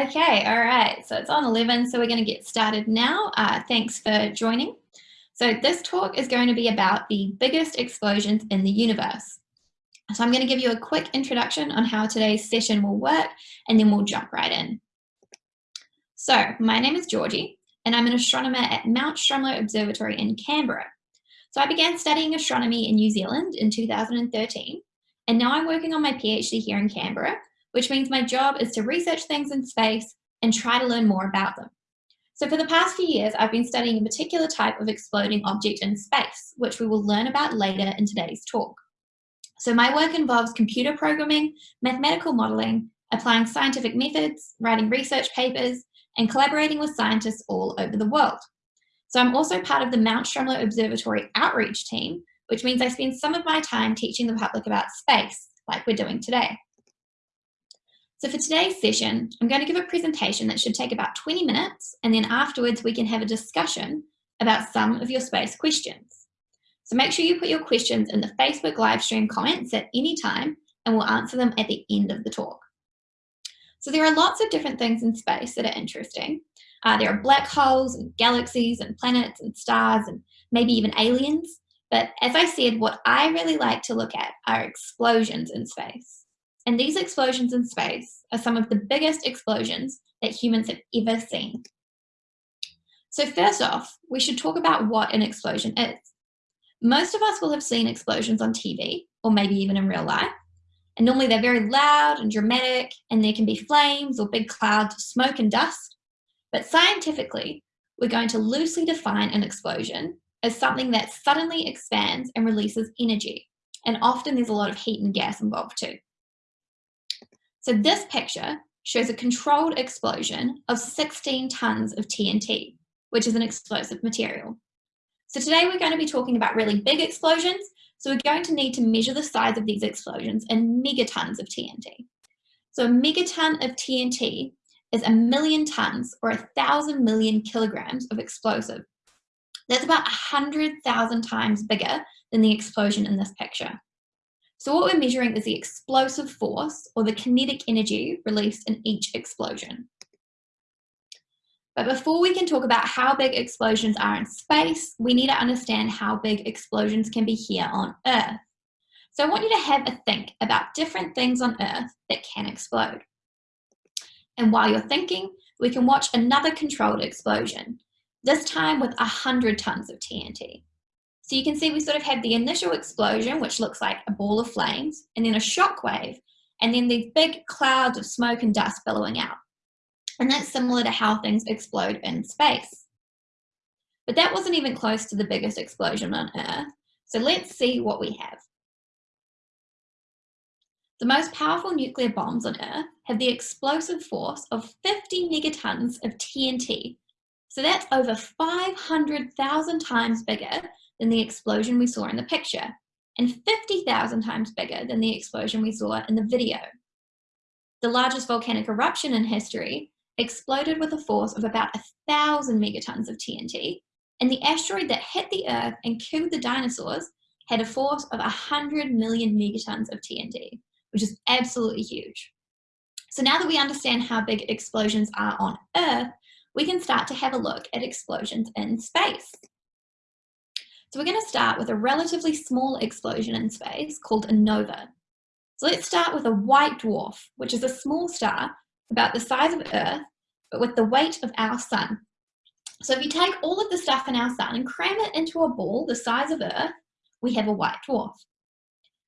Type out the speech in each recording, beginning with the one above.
Okay, all right, so it's on 11, so we're going to get started now. Uh, thanks for joining. So this talk is going to be about the biggest explosions in the universe. So I'm going to give you a quick introduction on how today's session will work, and then we'll jump right in. So my name is Georgie, and I'm an astronomer at Mount Stromlo Observatory in Canberra. So I began studying astronomy in New Zealand in 2013, and now I'm working on my PhD here in Canberra, which means my job is to research things in space and try to learn more about them. So for the past few years, I've been studying a particular type of exploding object in space, which we will learn about later in today's talk. So my work involves computer programming, mathematical modeling, applying scientific methods, writing research papers, and collaborating with scientists all over the world. So I'm also part of the Mount Stromlo Observatory outreach team, which means I spend some of my time teaching the public about space, like we're doing today. So for today's session, I'm going to give a presentation that should take about 20 minutes, and then afterwards we can have a discussion about some of your space questions. So make sure you put your questions in the Facebook live stream comments at any time, and we'll answer them at the end of the talk. So there are lots of different things in space that are interesting. Uh, there are black holes and galaxies and planets and stars and maybe even aliens. But as I said, what I really like to look at are explosions in space. And these explosions in space are some of the biggest explosions that humans have ever seen. So first off, we should talk about what an explosion is. Most of us will have seen explosions on TV, or maybe even in real life. And normally they're very loud and dramatic, and there can be flames or big clouds of smoke and dust. But scientifically, we're going to loosely define an explosion as something that suddenly expands and releases energy. And often there's a lot of heat and gas involved too. So this picture shows a controlled explosion of 16 tons of TNT, which is an explosive material. So today we're going to be talking about really big explosions, so we're going to need to measure the size of these explosions in megatons of TNT. So a megaton of TNT is a million tons or a thousand million kilograms of explosive. That's about 100,000 times bigger than the explosion in this picture. So what we're measuring is the explosive force or the kinetic energy released in each explosion. But before we can talk about how big explosions are in space, we need to understand how big explosions can be here on Earth. So I want you to have a think about different things on Earth that can explode. And while you're thinking, we can watch another controlled explosion, this time with 100 tons of TNT. So you can see we sort of have the initial explosion, which looks like a ball of flames, and then a shock wave, and then these big clouds of smoke and dust billowing out. And that's similar to how things explode in space. But that wasn't even close to the biggest explosion on Earth. So let's see what we have. The most powerful nuclear bombs on Earth have the explosive force of 50 megatons of TNT. So that's over 500,000 times bigger than the explosion we saw in the picture, and 50,000 times bigger than the explosion we saw in the video. The largest volcanic eruption in history exploded with a force of about a thousand megatons of TNT, and the asteroid that hit the Earth and killed the dinosaurs had a force of 100 million megatons of TNT, which is absolutely huge. So now that we understand how big explosions are on Earth, we can start to have a look at explosions in space. So we're going to start with a relatively small explosion in space called a nova. So let's start with a white dwarf, which is a small star about the size of Earth, but with the weight of our sun. So if you take all of the stuff in our sun and cram it into a ball the size of Earth, we have a white dwarf.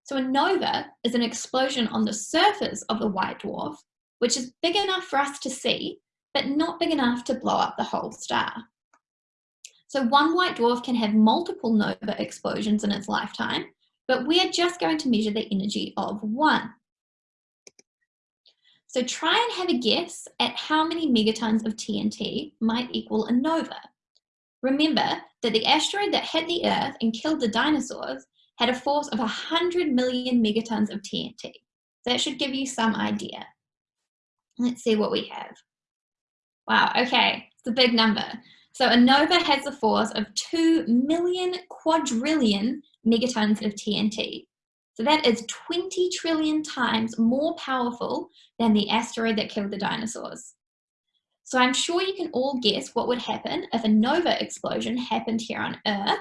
So a nova is an explosion on the surface of the white dwarf, which is big enough for us to see, but not big enough to blow up the whole star. So one white dwarf can have multiple nova explosions in its lifetime, but we are just going to measure the energy of one. So try and have a guess at how many megatons of TNT might equal a nova. Remember that the asteroid that hit the Earth and killed the dinosaurs had a force of 100 million megatons of TNT. That should give you some idea. Let's see what we have. Wow, okay, it's a big number. So a nova has a force of 2 million quadrillion megatons of TNT. So that is 20 trillion times more powerful than the asteroid that killed the dinosaurs. So I'm sure you can all guess what would happen if a nova explosion happened here on Earth.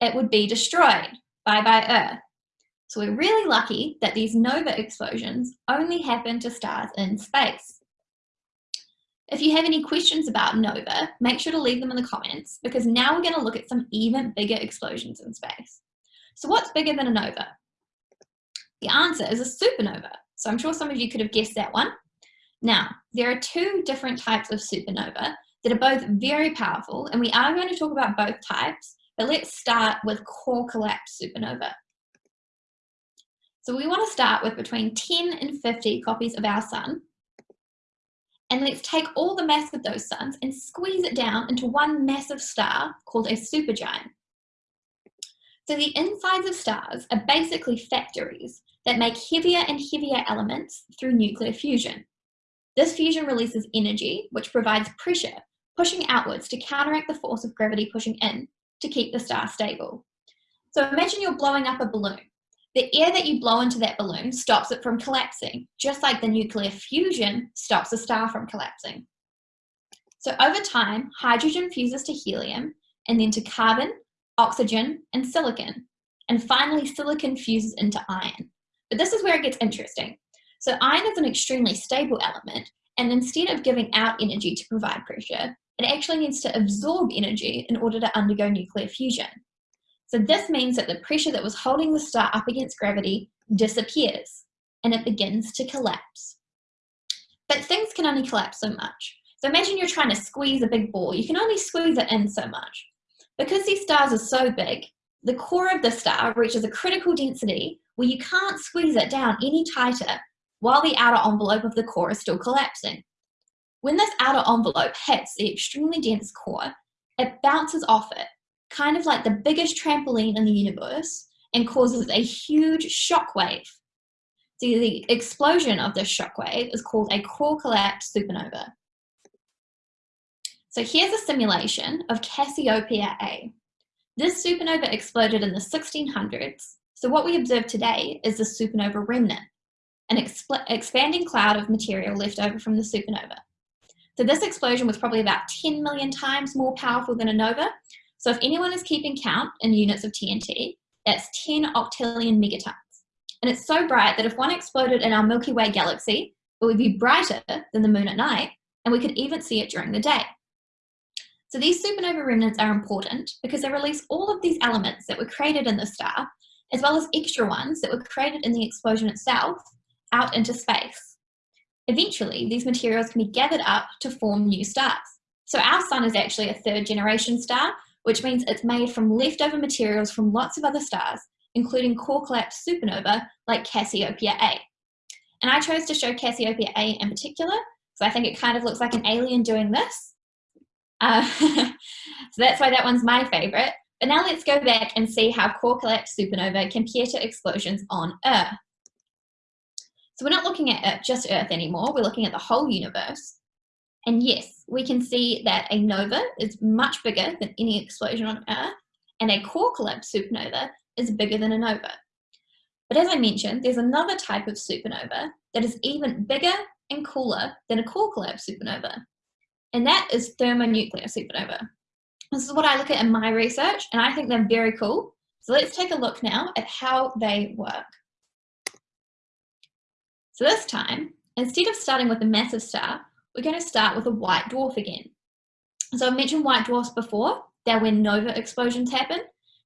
It would be destroyed. Bye bye Earth. So we're really lucky that these nova explosions only happen to stars in space. If you have any questions about nova, make sure to leave them in the comments because now we're going to look at some even bigger explosions in space. So what's bigger than a nova? The answer is a supernova. So I'm sure some of you could have guessed that one. Now, there are two different types of supernova that are both very powerful, and we are going to talk about both types, but let's start with core collapse supernova. So we want to start with between 10 and 50 copies of our sun. And let's take all the mass of those suns and squeeze it down into one massive star called a supergiant. So the insides of stars are basically factories that make heavier and heavier elements through nuclear fusion. This fusion releases energy, which provides pressure, pushing outwards to counteract the force of gravity pushing in to keep the star stable. So imagine you're blowing up a balloon. The air that you blow into that balloon stops it from collapsing, just like the nuclear fusion stops a star from collapsing. So over time, hydrogen fuses to helium and then to carbon, oxygen, and silicon. And finally, silicon fuses into iron. But this is where it gets interesting. So iron is an extremely stable element, and instead of giving out energy to provide pressure, it actually needs to absorb energy in order to undergo nuclear fusion. So this means that the pressure that was holding the star up against gravity disappears and it begins to collapse. But things can only collapse so much. So imagine you're trying to squeeze a big ball. You can only squeeze it in so much. Because these stars are so big, the core of the star reaches a critical density where you can't squeeze it down any tighter while the outer envelope of the core is still collapsing. When this outer envelope hits the extremely dense core, it bounces off it kind of like the biggest trampoline in the universe and causes a huge shock wave. So the explosion of this shock wave is called a core collapse supernova. So here's a simulation of Cassiopeia A. This supernova exploded in the 1600s, so what we observe today is the supernova remnant, an expanding cloud of material left over from the supernova. So this explosion was probably about 10 million times more powerful than a nova, so if anyone is keeping count in units of TNT, that's 10 octillion megatons. And it's so bright that if one exploded in our Milky Way galaxy, it would be brighter than the moon at night, and we could even see it during the day. So these supernova remnants are important because they release all of these elements that were created in the star, as well as extra ones that were created in the explosion itself, out into space. Eventually, these materials can be gathered up to form new stars. So our sun is actually a third generation star, which means it's made from leftover materials from lots of other stars, including core collapse supernova like Cassiopeia A. And I chose to show Cassiopeia A in particular, so I think it kind of looks like an alien doing this. Uh, so that's why that one's my favorite. But now let's go back and see how core collapse supernova compare to explosions on Earth. So we're not looking at just Earth anymore, we're looking at the whole universe. And yes, we can see that a nova is much bigger than any explosion on Earth, and a core collapse supernova is bigger than a nova. But as I mentioned, there's another type of supernova that is even bigger and cooler than a core collapse supernova, and that is thermonuclear supernova. This is what I look at in my research, and I think they're very cool. So let's take a look now at how they work. So this time, instead of starting with a massive star, we're going to start with a white dwarf again. So I've mentioned white dwarfs before, they're when nova explosions happen,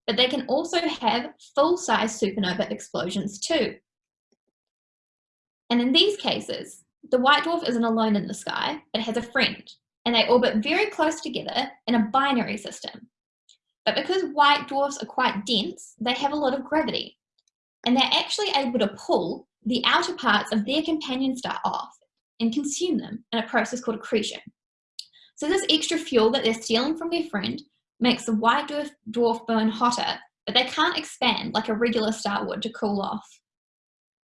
but they can also have full-size supernova explosions too. And in these cases, the white dwarf isn't alone in the sky, it has a friend, and they orbit very close together in a binary system. But because white dwarfs are quite dense, they have a lot of gravity, and they're actually able to pull the outer parts of their companion star off and consume them in a process called accretion. So this extra fuel that they're stealing from their friend makes the white dwarf, dwarf burn hotter, but they can't expand like a regular star would to cool off.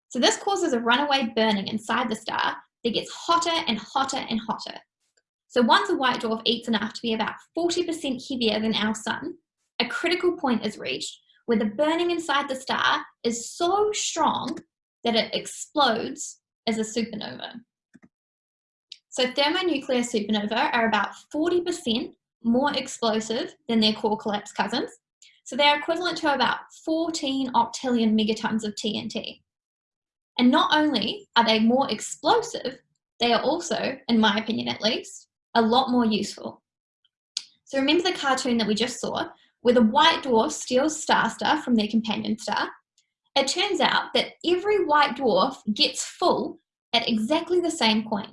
So this causes a runaway burning inside the star that gets hotter and hotter and hotter. So once a white dwarf eats enough to be about 40% heavier than our sun, a critical point is reached where the burning inside the star is so strong that it explodes as a supernova. So thermonuclear supernovae are about 40% more explosive than their core collapse cousins. So they're equivalent to about 14 octillion megatons of TNT. And not only are they more explosive, they are also, in my opinion at least, a lot more useful. So remember the cartoon that we just saw, where the white dwarf steals star stuff from their companion star? It turns out that every white dwarf gets full at exactly the same point.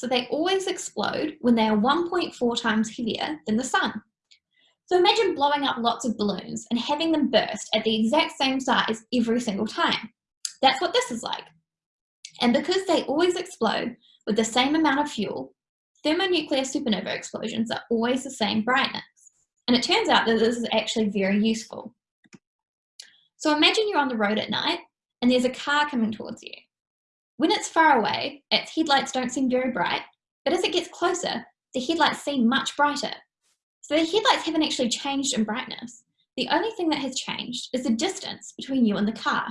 So they always explode when they are 1.4 times heavier than the sun. So imagine blowing up lots of balloons and having them burst at the exact same size every single time. That's what this is like. And because they always explode with the same amount of fuel, thermonuclear supernova explosions are always the same brightness. And it turns out that this is actually very useful. So imagine you're on the road at night and there's a car coming towards you. When it's far away, its headlights don't seem very bright, but as it gets closer, the headlights seem much brighter. So the headlights haven't actually changed in brightness. The only thing that has changed is the distance between you and the car.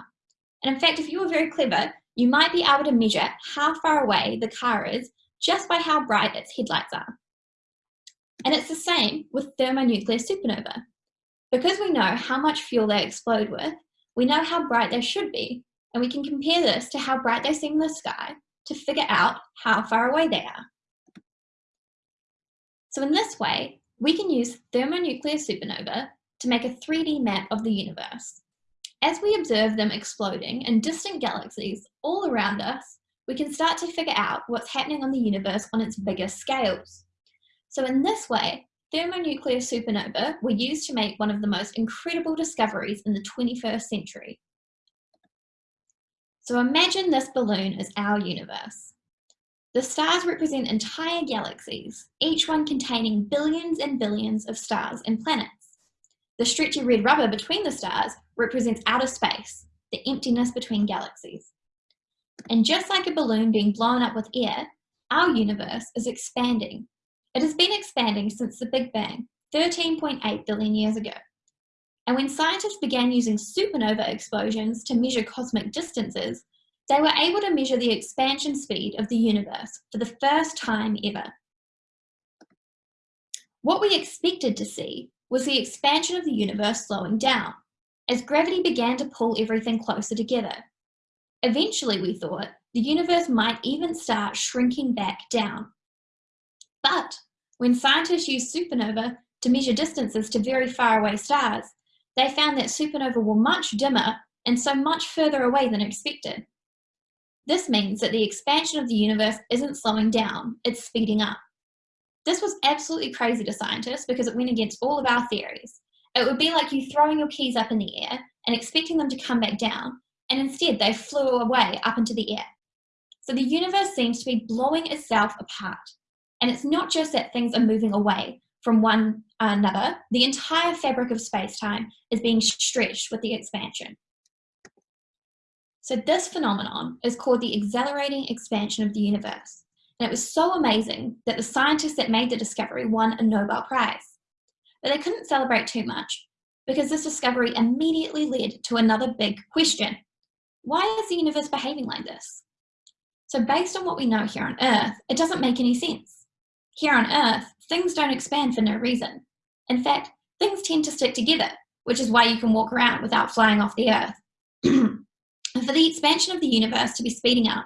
And in fact, if you were very clever, you might be able to measure how far away the car is just by how bright its headlights are. And it's the same with thermonuclear supernova. Because we know how much fuel they explode with, we know how bright they should be, and we can compare this to how bright they seem in the sky to figure out how far away they are. So in this way, we can use thermonuclear supernova to make a 3D map of the universe. As we observe them exploding in distant galaxies all around us, we can start to figure out what's happening on the universe on its biggest scales. So in this way, thermonuclear supernova were used to make one of the most incredible discoveries in the 21st century. So imagine this balloon as our universe. The stars represent entire galaxies, each one containing billions and billions of stars and planets. The stretchy red rubber between the stars represents outer space, the emptiness between galaxies. And just like a balloon being blown up with air, our universe is expanding it has been expanding since the Big Bang, 13.8 billion years ago. And when scientists began using supernova explosions to measure cosmic distances, they were able to measure the expansion speed of the universe for the first time ever. What we expected to see was the expansion of the universe slowing down, as gravity began to pull everything closer together. Eventually, we thought, the universe might even start shrinking back down. But when scientists used supernova to measure distances to very far away stars, they found that supernova were much dimmer and so much further away than expected. This means that the expansion of the universe isn't slowing down, it's speeding up. This was absolutely crazy to scientists because it went against all of our theories. It would be like you throwing your keys up in the air and expecting them to come back down, and instead they flew away up into the air. So the universe seems to be blowing itself apart. And it's not just that things are moving away from one uh, another, the entire fabric of space-time is being stretched with the expansion. So this phenomenon is called the accelerating expansion of the universe. And it was so amazing that the scientists that made the discovery won a Nobel Prize. But they couldn't celebrate too much because this discovery immediately led to another big question. Why is the universe behaving like this? So based on what we know here on Earth, it doesn't make any sense. Here on Earth, things don't expand for no reason. In fact, things tend to stick together, which is why you can walk around without flying off the Earth. for the expansion of the universe to be speeding up,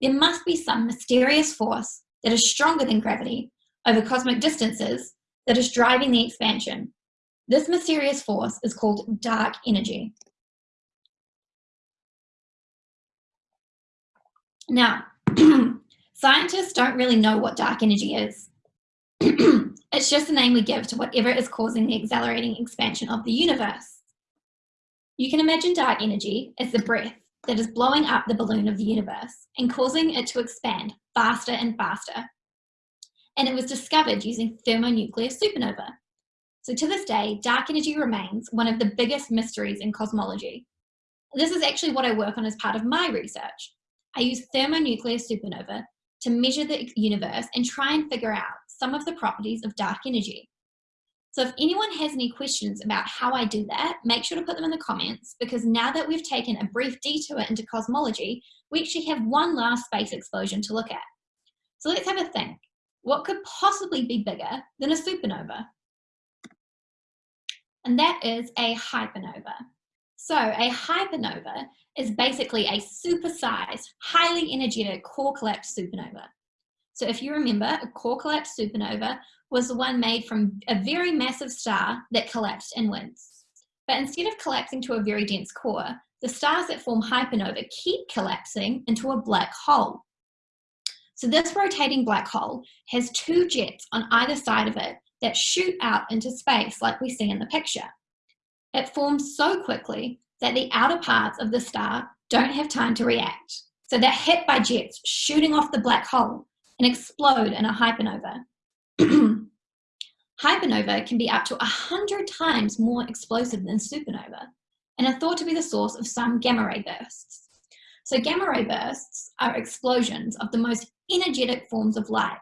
there must be some mysterious force that is stronger than gravity over cosmic distances that is driving the expansion. This mysterious force is called dark energy. Now, Scientists don't really know what dark energy is. It's just the name we give to whatever is causing the accelerating expansion of the universe. You can imagine dark energy as the breath that is blowing up the balloon of the universe and causing it to expand faster and faster. And it was discovered using thermonuclear supernova. So to this day, dark energy remains one of the biggest mysteries in cosmology. This is actually what I work on as part of my research. I use thermonuclear supernova to measure the universe and try and figure out some of the properties of dark energy. So if anyone has any questions about how I do that, make sure to put them in the comments because now that we've taken a brief detour into cosmology, we actually have one last space explosion to look at. So let's have a think. What could possibly be bigger than a supernova? And that is a hypernova. So a hypernova is basically a supersized, highly energetic core collapse supernova. So if you remember, a core collapse supernova was the one made from a very massive star that collapsed inwards. But instead of collapsing to a very dense core, the stars that form hypernova keep collapsing into a black hole. So this rotating black hole has two jets on either side of it that shoot out into space like we see in the picture. It forms so quickly that the outer parts of the star don't have time to react. So they're hit by jets shooting off the black hole and explode in a hypernova. hypernova can be up to 100 times more explosive than supernova and are thought to be the source of some gamma ray bursts. So gamma ray bursts are explosions of the most energetic forms of light,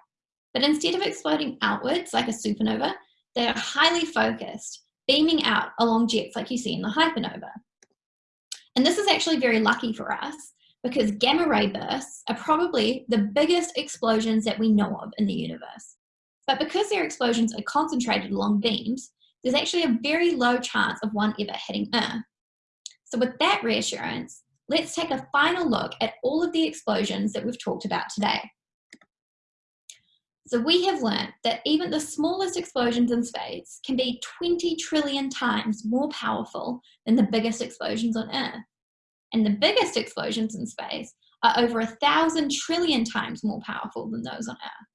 but instead of exploding outwards like a supernova, they are highly focused, beaming out along jets like you see in the hypernova. And this is actually very lucky for us because gamma ray bursts are probably the biggest explosions that we know of in the universe. But because their explosions are concentrated along beams, there's actually a very low chance of one ever hitting Earth. So with that reassurance, let's take a final look at all of the explosions that we've talked about today. So we have learned that even the smallest explosions in space can be 20 trillion times more powerful than the biggest explosions on Earth. And the biggest explosions in space are over a thousand trillion times more powerful than those on Earth.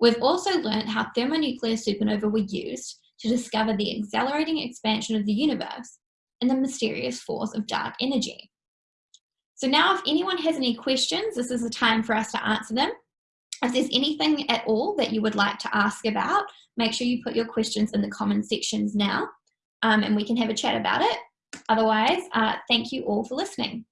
We've also learned how thermonuclear supernova were used to discover the accelerating expansion of the universe and the mysterious force of dark energy. So now if anyone has any questions, this is the time for us to answer them. If there's anything at all that you would like to ask about, make sure you put your questions in the comment sections now um, and we can have a chat about it. Otherwise, uh, thank you all for listening.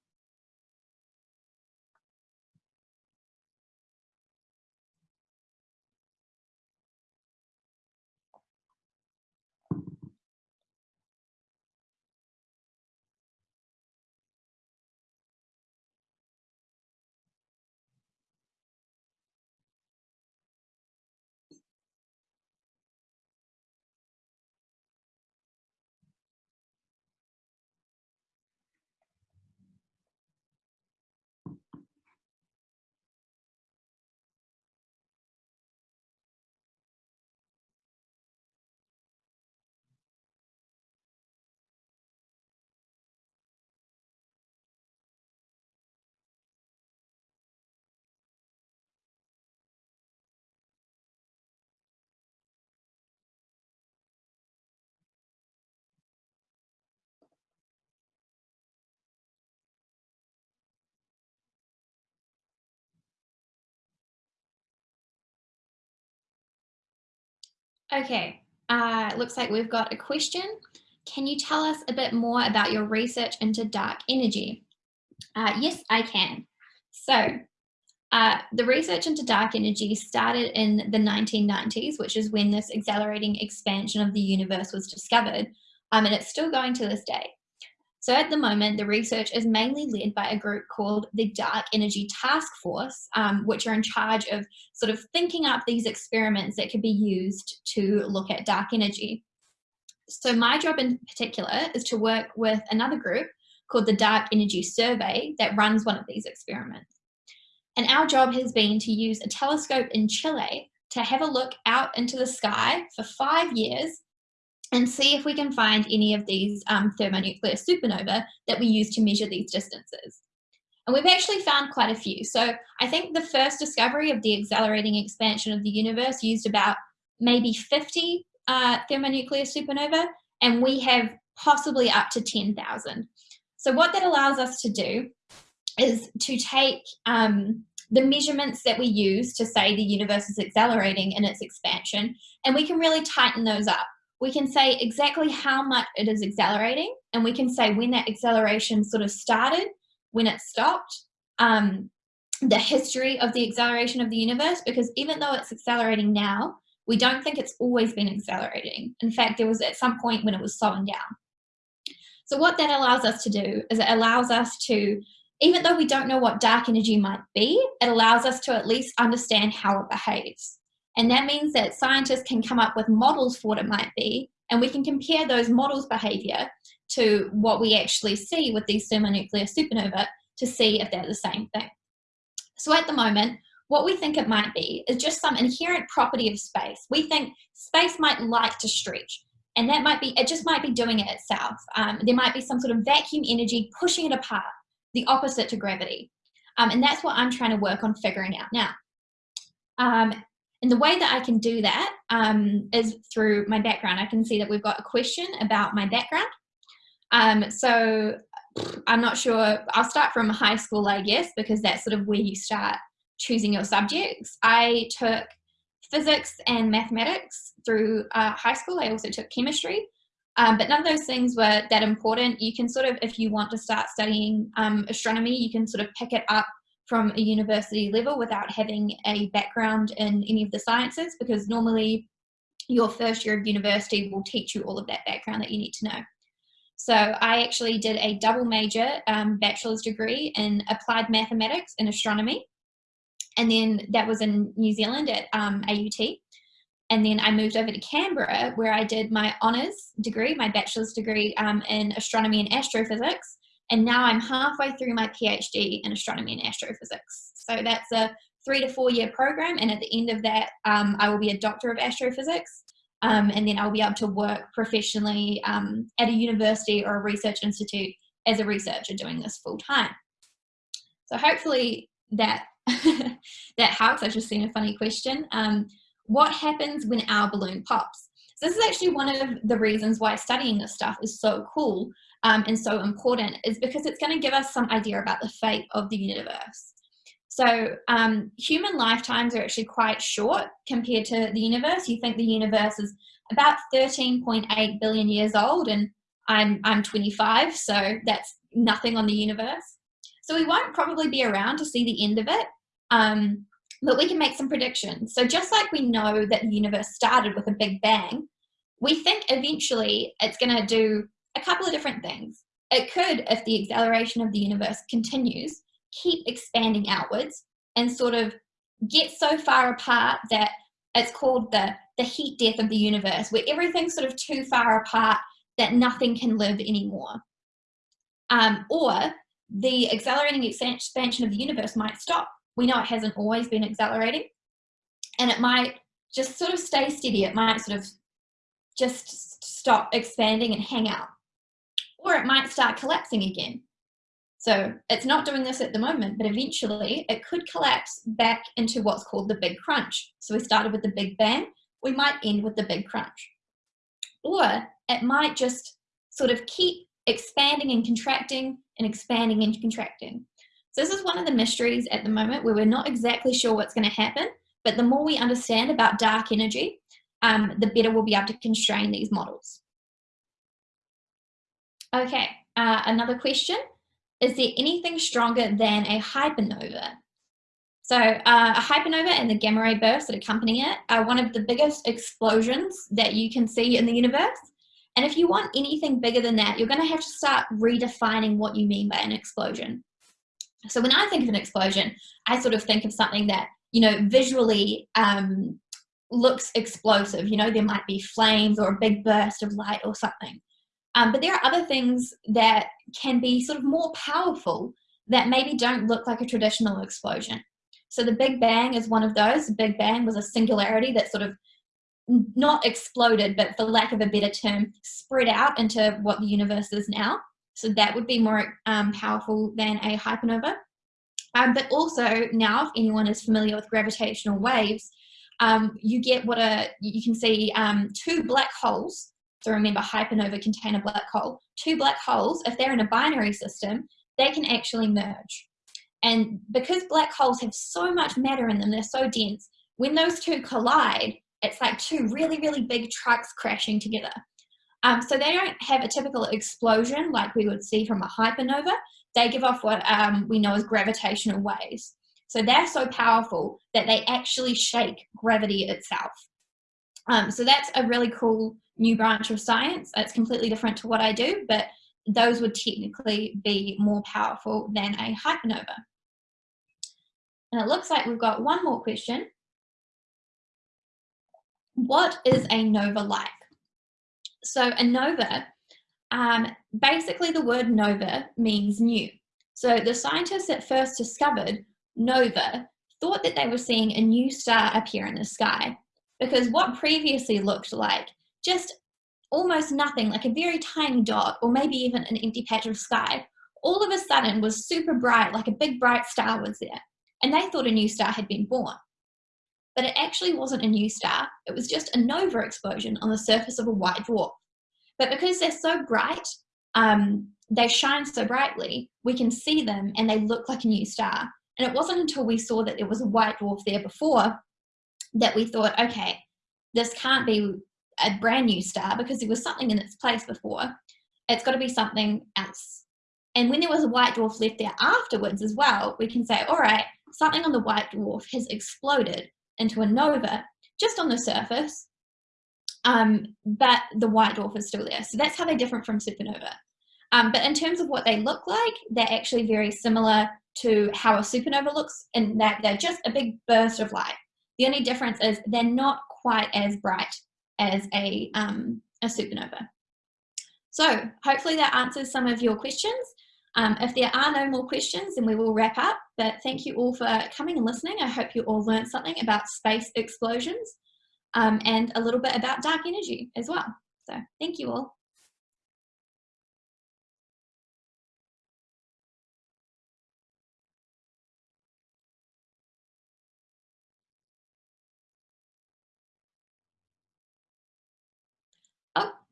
Okay, uh, looks like we've got a question. Can you tell us a bit more about your research into dark energy? Uh, yes, I can. So uh, the research into dark energy started in the 1990s, which is when this accelerating expansion of the universe was discovered, um, and it's still going to this day. So at the moment, the research is mainly led by a group called the Dark Energy Task Force, um, which are in charge of sort of thinking up these experiments that could be used to look at dark energy. So my job in particular is to work with another group called the Dark Energy Survey that runs one of these experiments. And our job has been to use a telescope in Chile to have a look out into the sky for five years and see if we can find any of these um, thermonuclear supernova that we use to measure these distances. And we've actually found quite a few. So I think the first discovery of the accelerating expansion of the universe used about maybe 50 uh, thermonuclear supernova, and we have possibly up to 10,000. So what that allows us to do is to take um, the measurements that we use to say the universe is accelerating in its expansion, and we can really tighten those up we can say exactly how much it is accelerating and we can say when that acceleration sort of started, when it stopped, um, the history of the acceleration of the universe, because even though it's accelerating now, we don't think it's always been accelerating. In fact, there was at some point when it was slowing down. So what that allows us to do is it allows us to even though we don't know what dark energy might be, it allows us to at least understand how it behaves. And that means that scientists can come up with models for what it might be, and we can compare those models' behavior to what we actually see with these thermonuclear supernovae to see if they're the same thing. So at the moment, what we think it might be is just some inherent property of space. We think space might like to stretch, and that might be, it just might be doing it itself. Um, there might be some sort of vacuum energy pushing it apart, the opposite to gravity. Um, and that's what I'm trying to work on figuring out now. Um, and the way that I can do that um, is through my background. I can see that we've got a question about my background. Um, so I'm not sure, I'll start from high school, I guess, because that's sort of where you start choosing your subjects. I took physics and mathematics through uh, high school. I also took chemistry, um, but none of those things were that important. You can sort of, if you want to start studying um, astronomy, you can sort of pick it up from a university level without having a background in any of the sciences because normally your first year of university will teach you all of that background that you need to know. So I actually did a double major um, bachelor's degree in applied mathematics and astronomy. And then that was in New Zealand at um, AUT. And then I moved over to Canberra where I did my honours degree, my bachelor's degree um, in astronomy and astrophysics. And now I'm halfway through my PhD in astronomy and astrophysics. So that's a three to four year program. And at the end of that, um, I will be a doctor of astrophysics. Um, and then I'll be able to work professionally um, at a university or a research institute as a researcher doing this full time. So hopefully that that helps. I've just seen a funny question. Um, what happens when our balloon pops? So this is actually one of the reasons why studying this stuff is so cool um, and so important is because it's going to give us some idea about the fate of the universe. So um, human lifetimes are actually quite short compared to the universe. You think the universe is about 13.8 billion years old and I'm, I'm 25, so that's nothing on the universe. So we won't probably be around to see the end of it, um, but we can make some predictions. So just like we know that the universe started with a big bang, we think eventually it's going to do a couple of different things. It could, if the acceleration of the universe continues, keep expanding outwards and sort of get so far apart that it's called the, the heat death of the universe, where everything's sort of too far apart that nothing can live anymore. Um, or the accelerating expansion of the universe might stop. We know it hasn't always been accelerating, and it might just sort of stay steady. It might sort of just stop expanding and hang out or it might start collapsing again. So it's not doing this at the moment, but eventually it could collapse back into what's called the big crunch. So we started with the big bang, we might end with the big crunch. Or it might just sort of keep expanding and contracting and expanding and contracting. So this is one of the mysteries at the moment where we're not exactly sure what's going to happen, but the more we understand about dark energy, um, the better we'll be able to constrain these models. Okay, uh, another question. Is there anything stronger than a hypernova? So uh, a hypernova and the gamma ray bursts that accompany it are one of the biggest explosions that you can see in the universe. And if you want anything bigger than that, you're going to have to start redefining what you mean by an explosion. So when I think of an explosion, I sort of think of something that, you know, visually um, looks explosive. You know, there might be flames or a big burst of light or something. Um, but there are other things that can be sort of more powerful that maybe don't look like a traditional explosion. So the Big Bang is one of those. The Big Bang was a singularity that sort of not exploded, but for lack of a better term, spread out into what the universe is now. So that would be more um, powerful than a hypernova. Um, but also now, if anyone is familiar with gravitational waves, um, you get what a, you can see um, two black holes so remember, hypernova contain a black hole. Two black holes, if they're in a binary system, they can actually merge. And because black holes have so much matter in them, they're so dense, when those two collide, it's like two really, really big trucks crashing together. Um, so they don't have a typical explosion like we would see from a hypernova. They give off what um, we know as gravitational waves. So they're so powerful that they actually shake gravity itself. Um, so that's a really cool new branch of science. It's completely different to what I do, but those would technically be more powerful than a hypernova. And it looks like we've got one more question. What is a nova like? So a nova, um, basically the word nova means new. So the scientists that first discovered nova thought that they were seeing a new star appear in the sky because what previously looked like just almost nothing, like a very tiny dot or maybe even an empty patch of sky, all of a sudden was super bright, like a big bright star was there. And they thought a new star had been born. But it actually wasn't a new star, it was just a nova explosion on the surface of a white dwarf. But because they're so bright, um, they shine so brightly, we can see them and they look like a new star. And it wasn't until we saw that there was a white dwarf there before that we thought, okay, this can't be a brand new star because there was something in its place before. It's got to be something else. And when there was a white dwarf left there afterwards as well, we can say, all right, something on the white dwarf has exploded into a nova just on the surface, um, but the white dwarf is still there. So that's how they're different from supernova. Um, but in terms of what they look like, they're actually very similar to how a supernova looks in that they're just a big burst of light. The only difference is they're not quite as bright as a, um, a supernova. So hopefully that answers some of your questions. Um, if there are no more questions, then we will wrap up. But thank you all for coming and listening. I hope you all learned something about space explosions um, and a little bit about dark energy as well. So thank you all.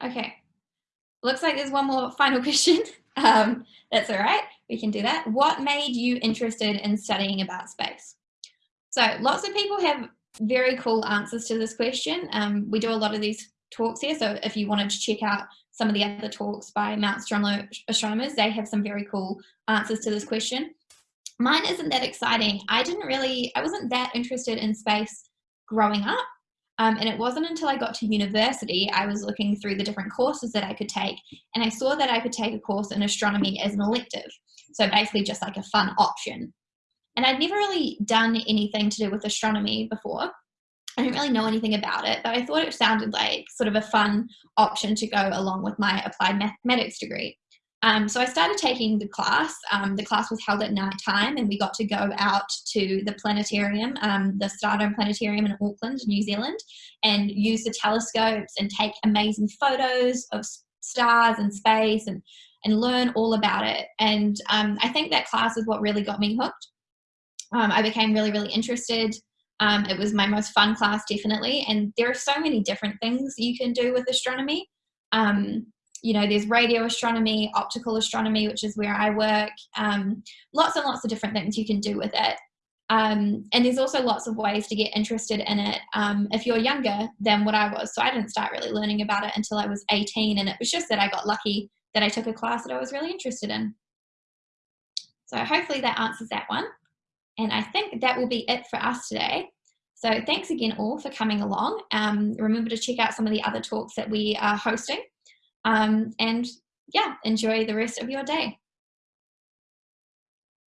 Okay. Looks like there's one more final question. Um, that's all right, we can do that. What made you interested in studying about space? So lots of people have very cool answers to this question. Um, we do a lot of these talks here, so if you wanted to check out some of the other talks by Mount Stromlo astronomers, they have some very cool answers to this question. Mine isn't that exciting. I didn't really, I wasn't that interested in space growing up. Um, and it wasn't until I got to university, I was looking through the different courses that I could take, and I saw that I could take a course in astronomy as an elective. So basically just like a fun option. And I'd never really done anything to do with astronomy before. I didn't really know anything about it, but I thought it sounded like sort of a fun option to go along with my applied mathematics degree. Um, so I started taking the class. Um, the class was held at night time and we got to go out to the planetarium, um, the Stardome Planetarium in Auckland, New Zealand, and use the telescopes and take amazing photos of stars and space and, and learn all about it. And um, I think that class is what really got me hooked. Um, I became really, really interested. Um, it was my most fun class, definitely. And there are so many different things you can do with astronomy. Um, you know, there's radio astronomy, optical astronomy, which is where I work, um, lots and lots of different things you can do with it. Um, and there's also lots of ways to get interested in it um, if you're younger than what I was. So I didn't start really learning about it until I was 18 and it was just that I got lucky that I took a class that I was really interested in. So hopefully that answers that one. And I think that will be it for us today. So thanks again all for coming along. Um, remember to check out some of the other talks that we are hosting. Um, and yeah, enjoy the rest of your day.